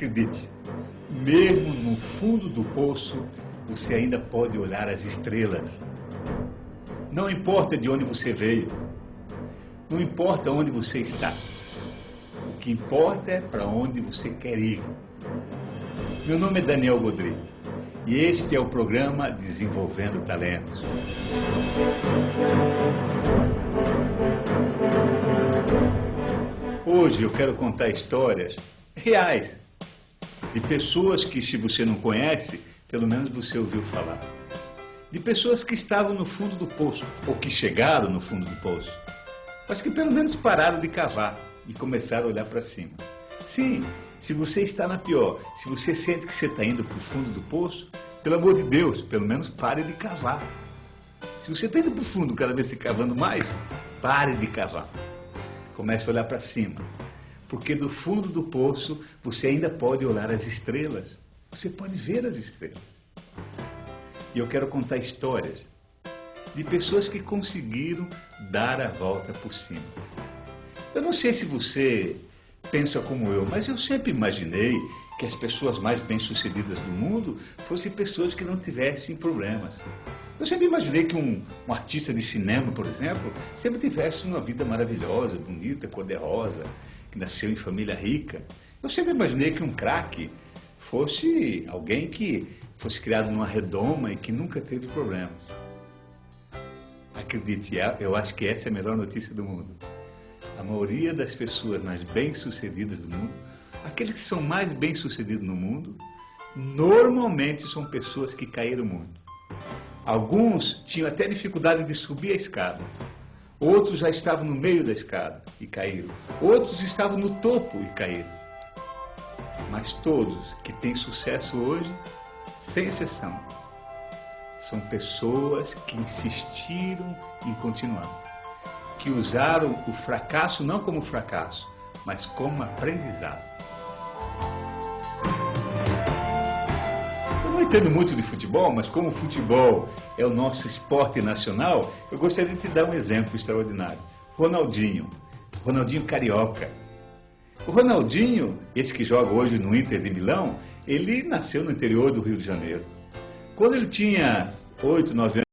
Acredite, mesmo no fundo do poço, você ainda pode olhar as estrelas. Não importa de onde você veio, não importa onde você está. O que importa é para onde você quer ir. Meu nome é Daniel Godry e este é o programa Desenvolvendo Talentos. Hoje eu quero contar histórias reais de pessoas que, se você não conhece, pelo menos você ouviu falar. De pessoas que estavam no fundo do poço, ou que chegaram no fundo do poço, mas que pelo menos pararam de cavar e começaram a olhar para cima. Sim, se você está na pior, se você sente que você está indo para o fundo do poço, pelo amor de Deus, pelo menos pare de cavar. Se você está indo para o fundo cada vez se cavando mais, pare de cavar. Comece a olhar para cima porque do fundo do poço você ainda pode olhar as estrelas. Você pode ver as estrelas. E eu quero contar histórias de pessoas que conseguiram dar a volta por cima. Eu não sei se você pensa como eu, mas eu sempre imaginei que as pessoas mais bem-sucedidas do mundo fossem pessoas que não tivessem problemas. Eu sempre imaginei que um, um artista de cinema, por exemplo, sempre tivesse uma vida maravilhosa, bonita, cor-de-rosa, que nasceu em família rica. Eu sempre imaginei que um craque fosse alguém que fosse criado numa redoma e que nunca teve problemas. Acredite, é, eu acho que essa é a melhor notícia do mundo. A maioria das pessoas mais bem-sucedidas do mundo, aqueles que são mais bem-sucedidos no mundo, normalmente são pessoas que caíram muito. Alguns tinham até dificuldade de subir a escada. Outros já estavam no meio da escada e caíram. Outros estavam no topo e caíram. Mas todos que têm sucesso hoje, sem exceção, são pessoas que insistiram em continuar. Que usaram o fracasso não como fracasso, mas como aprendizado. Entendo muito de futebol, mas como o futebol é o nosso esporte nacional, eu gostaria de te dar um exemplo extraordinário. Ronaldinho, Ronaldinho Carioca. O Ronaldinho, esse que joga hoje no Inter de Milão, ele nasceu no interior do Rio de Janeiro. Quando ele tinha 8, 9 anos,